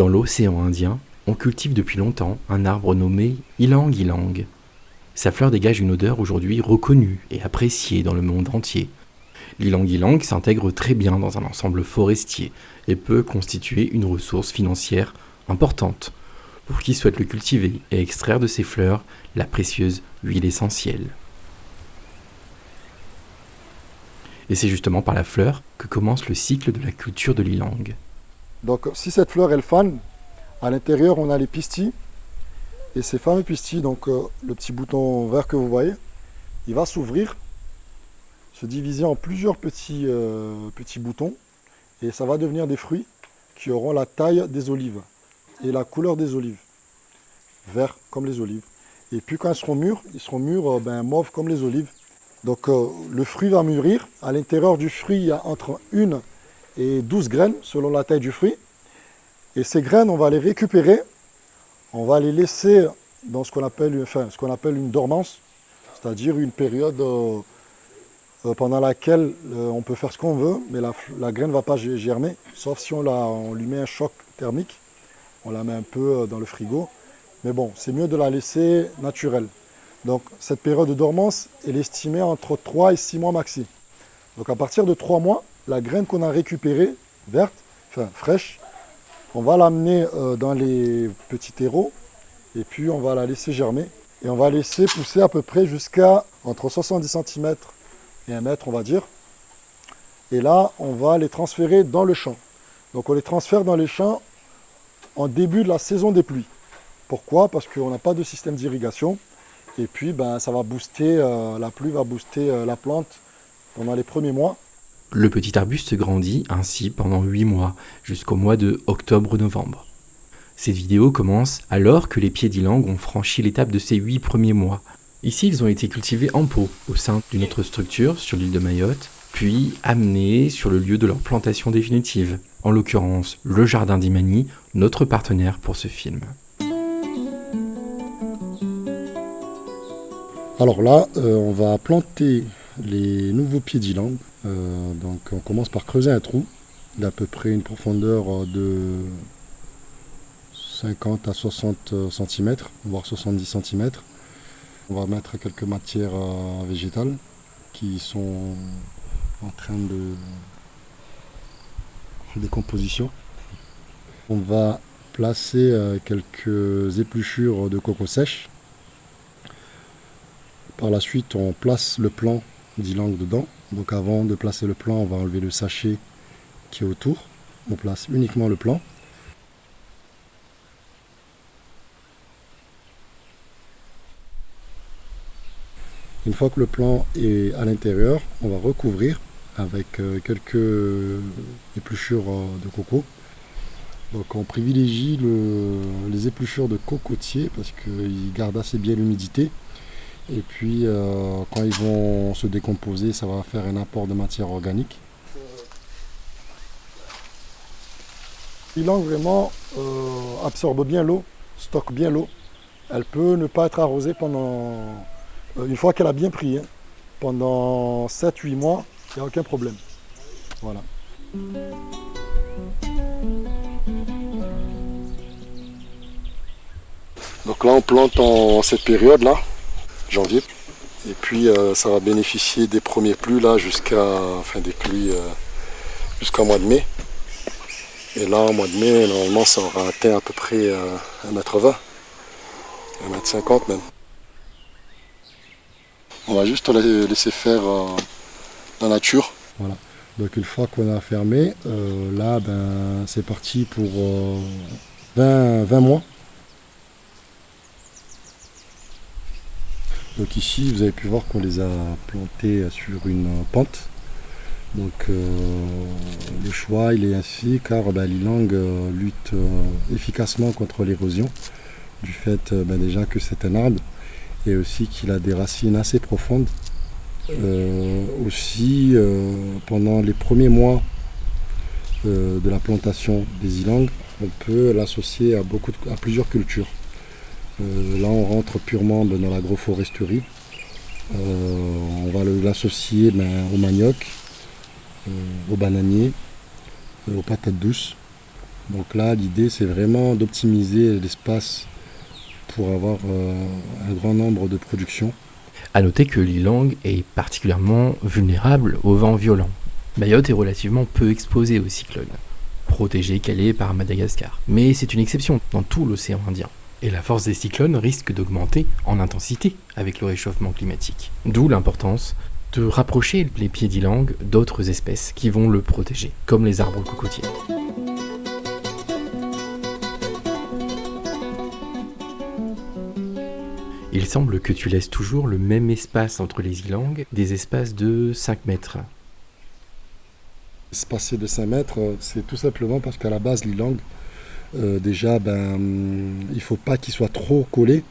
Dans l'océan Indien, on cultive depuis longtemps un arbre nommé ylang ylang. Sa fleur dégage une odeur aujourd'hui reconnue et appréciée dans le monde entier. L'ilang ylang s'intègre très bien dans un ensemble forestier et peut constituer une ressource financière importante pour qui souhaite le cultiver et extraire de ses fleurs la précieuse huile essentielle. Et c'est justement par la fleur que commence le cycle de la culture de l'ilang. Donc si cette fleur elle fane, à l'intérieur on a les pistilles. Et ces fameux pistilles, donc euh, le petit bouton vert que vous voyez, il va s'ouvrir, se diviser en plusieurs petits, euh, petits boutons. Et ça va devenir des fruits qui auront la taille des olives et la couleur des olives. Vert comme les olives. Et puis quand ils seront mûrs, ils seront mûrs euh, ben, mauves comme les olives. Donc le fruit va mûrir. À l'intérieur du fruit, il y a entre une et 12 graines selon la taille du fruit. Et ces graines, on va les récupérer, on va les laisser dans ce qu'on appelle, enfin, ce appelle une dormance, c'est-à-dire une période euh, euh, pendant laquelle euh, on peut faire ce qu'on veut, mais la, graine ne va pas germer, sauf si on, la, on lui met un choc thermique, on la met un peu dans le frigo. Mais bon, c'est mieux de la laisser naturelle. Donc cette période de dormance, est estimée entre 3 et 6 mois maxi. Donc à partir de 3 mois, la graine qu'on a récupérée, verte, enfin fraîche, on va l'amener euh, dans les petits terreaux et puis on va la laisser germer. Et on va laisser pousser à peu près jusqu'à entre 70 cm et 1 mètre, on va dire. Et là, on va les transférer dans le champ. Donc on les transfère dans les champs en début de la saison des pluies. Pourquoi? Parce qu'on n'a pas de système d'irrigation. Et puis, ben, ça va booster, euh, la pluie va booster euh, la plante pendant les premiers mois. Le petit arbuste grandit ainsi pendant 8 mois, jusqu'au mois de octobre-novembre. Cette vidéo commence alors que les pieds d'Ilang ont franchi l'étape de ces 8 premiers mois. Ici, ils ont été cultivés en pot, au sein d'une autre structure sur l'île de Mayotte, puis amenés sur le lieu de leur plantation définitive, en l'occurrence le jardin d'Imani, notre partenaire pour ce film. Alors là, euh, on va planter les nouveaux pieds d'Ilang. Euh, donc on commence par creuser un trou d'à peu près une profondeur de 50 à 60 cm, voire 70 cm. On va mettre quelques matières euh, végétales qui sont en train de décomposition. On va placer euh, quelques épluchures de coco sèche. Par la suite, on place le plan d'ylang dedans. Donc avant de placer le plan, on va enlever le sachet qui est autour. On place uniquement le plan. Une fois que le plan est à l'intérieur, on va recouvrir avec euh, quelques épluchures euh, de coco. Donc on privilégie les épluchures de cocotier parce qu'ils gardent assez bien l'humidité et puis, euh, quand ils vont se décomposer, ça va faire un apport de matière organique. L'ilang vraiment euh, absorbe bien l'eau, stocke bien l'eau. Elle peut ne pas être arrosée pendant, euh, une fois qu'elle a bien pris, hein. pendant 7-8 mois, il n'y a aucun problème. Voilà. Donc là on plante en cette période là, janvier. Et puis euh, ça va bénéficier des premiers pluies là jusqu'à enfin des pluies euh, jusqu'au mois de mai. Et là au mois de mai, normalement ça aura atteint à peu près 1m20, euh, 1m50 même. On va juste la laisser faire la nature. Voilà. Donc une fois qu'on a fermé, là ben, c'est parti pour 20, 20 mois. Donc ici, vous avez pu voir qu'on les a plantés sur une pente. Donc euh, le choix il est ainsi car bah, l'ilang euh, lutte euh, efficacement contre l'érosion du fait bah, déjà que c'est un arbre et aussi qu'il a des racines assez profondes. aussi pendant les premiers mois de la plantation des ilang, on peut l'associer à, à plusieurs cultures. Euh, là, on rentre purement dans l'agroforesterie. Euh, on va l'associer ben, au manioc, euh, au bananier, aux patates douces Donc là, l'idée, c'est vraiment d'optimiser l'espace pour avoir un grand nombre de productions. A noter que l'ilang est particulièrement vulnérable au vent violent. Mayotte est relativement peu exposée aux cyclones, protégée qu'elle est par Madagascar. Mais c'est une exception dans tout l'océan Indien. Et la force des cyclones risque d'augmenter en intensité avec le réchauffement climatique. D'où l'importance de rapprocher les pieds d'Ilang d'autres espèces qui vont le protéger, comme les arbres cocotiers. Il semble que tu laisses toujours le même espace entre les ilangs, des espaces de 5 mètres. Espacé de 5 mètres, c'est tout simplement parce qu'à la base, l'ilang, euh, déjà, ben, il ne faut pas qu'il soit trop collé,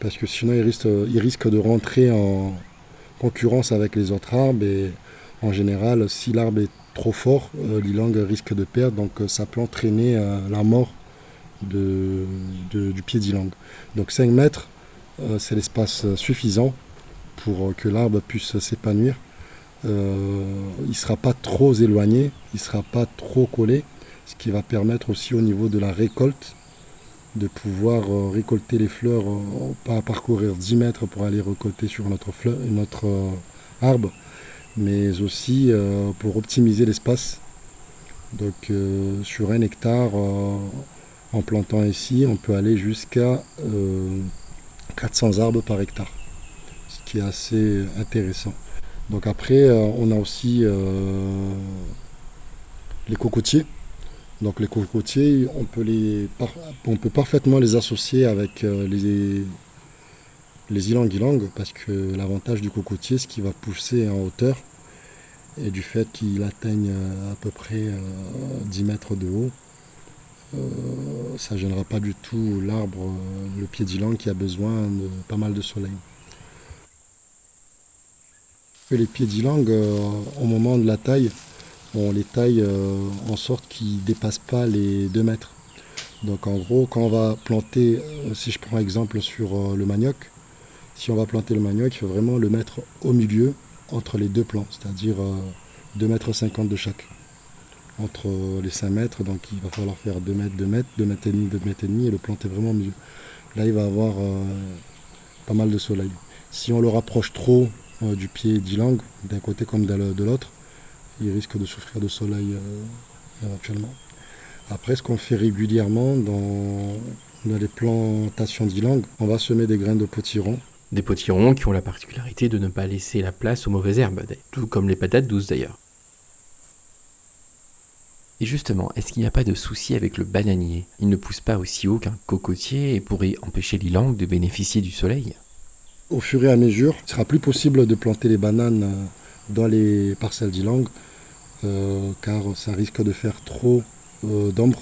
parce que sinon il risque, de rentrer en, concurrence avec les autres arbres et en général, si l'arbre est trop fort, euh, l'ilang risque de perdre, donc euh, ça peut entraîner euh, la mort de, du pied d'ilang. Donc 5 mètres, c'est l'espace suffisant pour que l'arbre puisse s'épanouir. il ne sera pas trop éloigné, il ne sera pas trop collé, ce qui va permettre aussi au niveau de la récolte de pouvoir euh, récolter les fleurs, euh, pas parcourir 10 mètres pour aller récolter sur notre, fleur, notre euh, arbre, mais aussi pour optimiser l'espace. Donc sur un hectare, en plantant ici, on peut aller jusqu'à 400 arbres par hectare, ce qui est assez intéressant. Donc après, on a aussi les cocotiers. Donc les cocotiers, on peut, les, on peut parfaitement les associer avec euh, les, les ilang-ilang parce que l'avantage du cocotier, c'est qu'il va pousser en hauteur et du fait qu'il atteigne euh, à peu près 10 euh, mètres de haut, ça ne gênera pas du tout l'arbre, le pied d'ilang qui a besoin de pas mal de soleil. Les pieds d'ilang, au moment de la taille, on les taille euh, en sorte qu'ils ne dépassent pas les 2 mètres. Donc en gros, quand on va planter, euh, si je prends exemple sur euh, le manioc, si on va planter le manioc, il faut vraiment le mettre au milieu entre les deux plants, c'est-à-dire 2 mètres 50 de chaque. Entre les 5 mètres, donc il va falloir faire 2 mètres, 2 mètres, 2 mètres et demi, 2 mètres et demi et le planter vraiment au milieu. Là, il va avoir pas mal de soleil. Si on le rapproche trop du pied d'ilang, d'un côté comme de l'autre, il risque de souffrir de soleil euh, éventuellement. Après, ce qu'on fait régulièrement dans, les plantations d'ylang, on va semer des graines de potiron. Des potirons qui ont la particularité de ne pas laisser la place aux mauvaises herbes, tout comme les patates douces d'ailleurs. Et justement, est-ce qu'il n'y a pas de souci avec le bananier? Il ne pousse pas aussi haut qu'un cocotier et pourrait empêcher l'ilang de bénéficier du soleil? Au fur et à mesure, il sera plus possible de planter les bananes euh, dans les parcelles d'ylang euh, car ça risque de faire trop euh, d'ombre.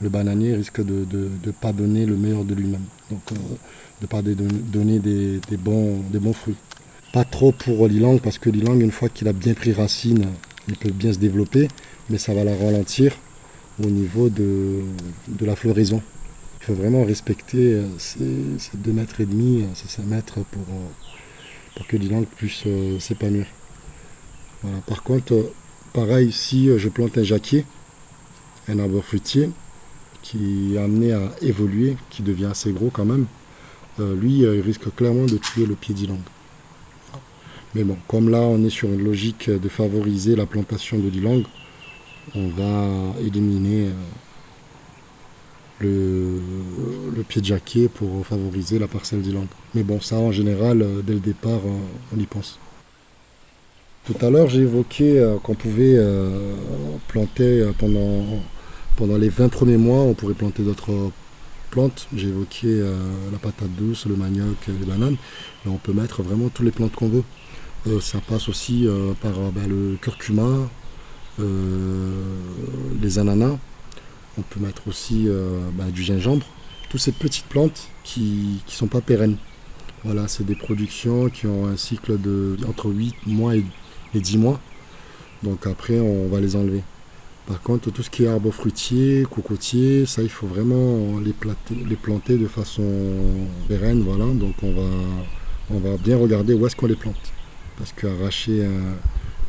Le bananier risque de ne pas donner le meilleur de lui-même, donc euh, de ne pas donner des, bons, fruits. Pas trop pour l'ilang, parce que l'ilang, une fois qu'il a bien pris racine, il peut bien se développer, mais ça va la ralentir au niveau de, la floraison. Il faut vraiment respecter ces, 2 mètres et demi, ces 5 mètres pour, pour que l'ilang puisse s'épanouir. Par contre, Pareil, ici, euh, je plante un jacquier, un arbre fruitier, qui est amené à évoluer, qui devient assez gros quand même. Euh, lui, euh, il risque clairement de tuer le pied d'Ilang. Mais bon, comme là, on est sur une logique de favoriser la plantation de l'Ilang, on va éliminer le, pied de jacquier pour favoriser la parcelle d'Ilang. Mais bon, ça, en général, dès le départ, on y pense. Tout à l'heure, j'ai évoqué euh, qu'on pouvait euh, planter euh, pendant, les 20 premiers mois, on pourrait planter d'autres plantes. J'ai évoqué la patate douce, le manioc, les bananes. On peut mettre vraiment toutes les plantes qu'on veut. ça passe aussi par ben, le curcuma, les ananas. On peut mettre aussi ben, du gingembre. Toutes ces petites plantes qui ne sont pas pérennes. Voilà, c'est des productions qui ont un cycle de entre 8 mois et les 10 mois. Donc après, on va les enlever. Par contre, tout ce qui est arbre fruitier, cocotier, ça, il faut vraiment les, planter de façon pérenne. Voilà. Donc on va, on va bien regarder où est-ce qu'on les plante. Parce qu'arracher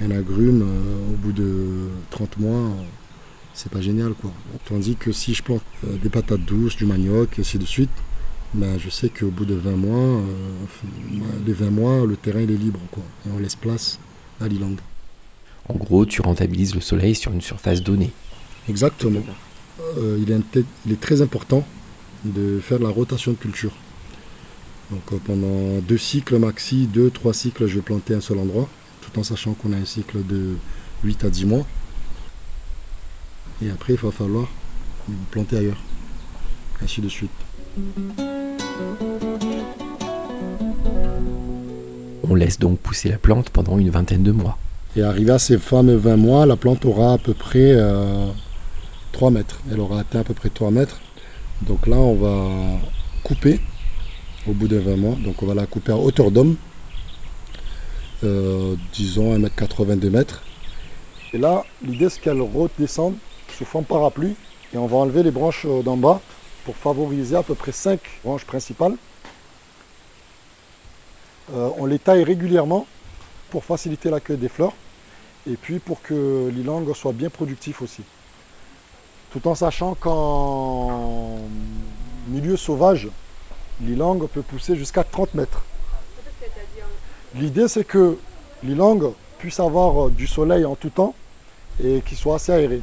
un, agrume euh, au bout de 30 mois, c'est pas génial quoi. Tandis que si je plante euh, des patates douces, du manioc, et ainsi de suite, ben, je sais qu'au bout de 20 mois, euh, les 20 mois, le terrain est libre quoi. Et on laisse place à l'ilang. En gros, tu rentabilises le soleil sur une surface donnée. Exactement. Euh, il, est, il, est, très important de faire la rotation de culture. Donc pendant deux cycles maxi, deux, trois cycles, je vais planter un seul endroit, tout en sachant qu'on a un cycle de 8 à 10 mois. Et après, il va falloir planter ailleurs. Ainsi de suite. On laisse donc pousser la plante pendant une vingtaine de mois. Et arrivé à ces fameux 20 mois, la plante aura à peu près 3 euh, mètres. Elle aura atteint à peu près 3 mètres. Donc là, on va couper au bout de 20 mois. Donc on va la couper à hauteur d'homme. Euh, disons 1m82 mètres. Et là, l'idée c'est qu'elle redescende sous forme parapluie et on va enlever les branches euh, d'en bas pour favoriser à peu près 5 branches principales. Euh, on les taille régulièrement pour faciliter l'accueil des fleurs et puis pour que l'ilang soit bien productif aussi. Tout en sachant qu'en milieu sauvage, l'ilang peut pousser jusqu'à 30 mètres. L'idée c'est que l'ilang puisse avoir du soleil en tout temps et qu'il soit assez aéré.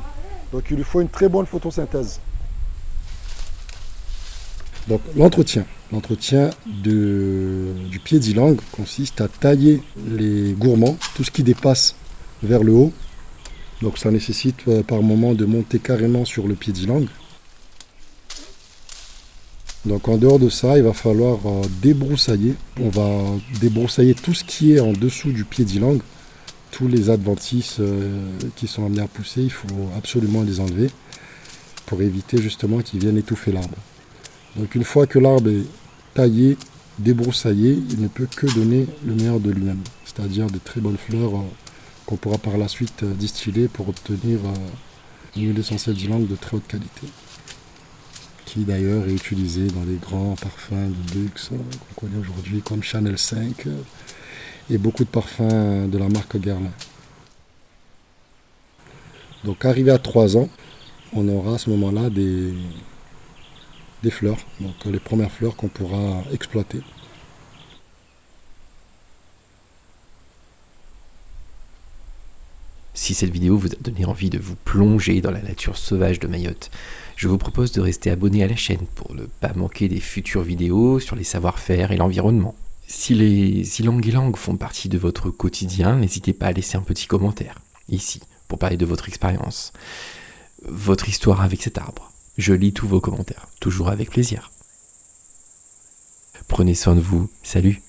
Donc il lui faut une très bonne photosynthèse. Donc l'entretien. L'entretien du pied d'ylang consiste à tailler les gourmands, tout ce qui dépasse vers le haut. Donc ça nécessite euh, par moment de monter carrément sur le pied d'ylang. Donc en dehors de ça, il va falloir euh, débroussailler. On va débroussailler tout ce qui est en dessous du pied d'ylang tous les adventices euh, qui sont amenés à pousser, il faut absolument les enlever pour éviter justement qu'ils viennent étouffer l'arbre. Donc une fois que l'arbre est taillé, débroussaillé, il ne peut que donner le meilleur de lui-même, c'est-à-dire de très bonnes fleurs euh, qu'on pourra par la suite euh, distiller pour obtenir une huile essentielle d'ylang de très haute qualité qui d'ailleurs est utilisé dans les grands parfums de luxe qu'on connaît aujourd'hui comme Chanel 5, et beaucoup de parfums de la marque Guerlain. Donc arrivé à 3 ans, on aura à ce moment-là des, des fleurs, donc les premières fleurs qu'on pourra exploiter. Si cette vidéo vous a donné envie de vous plonger dans la nature sauvage de Mayotte, je vous propose de rester abonné à la chaîne pour ne pas manquer des futures vidéos sur les savoir-faire et l'environnement. Si les ilang font partie de votre quotidien, n'hésitez pas à laisser un petit commentaire, ici, pour parler de votre expérience, votre histoire avec cet arbre. Je lis tous vos commentaires, toujours avec plaisir. Prenez soin de vous, salut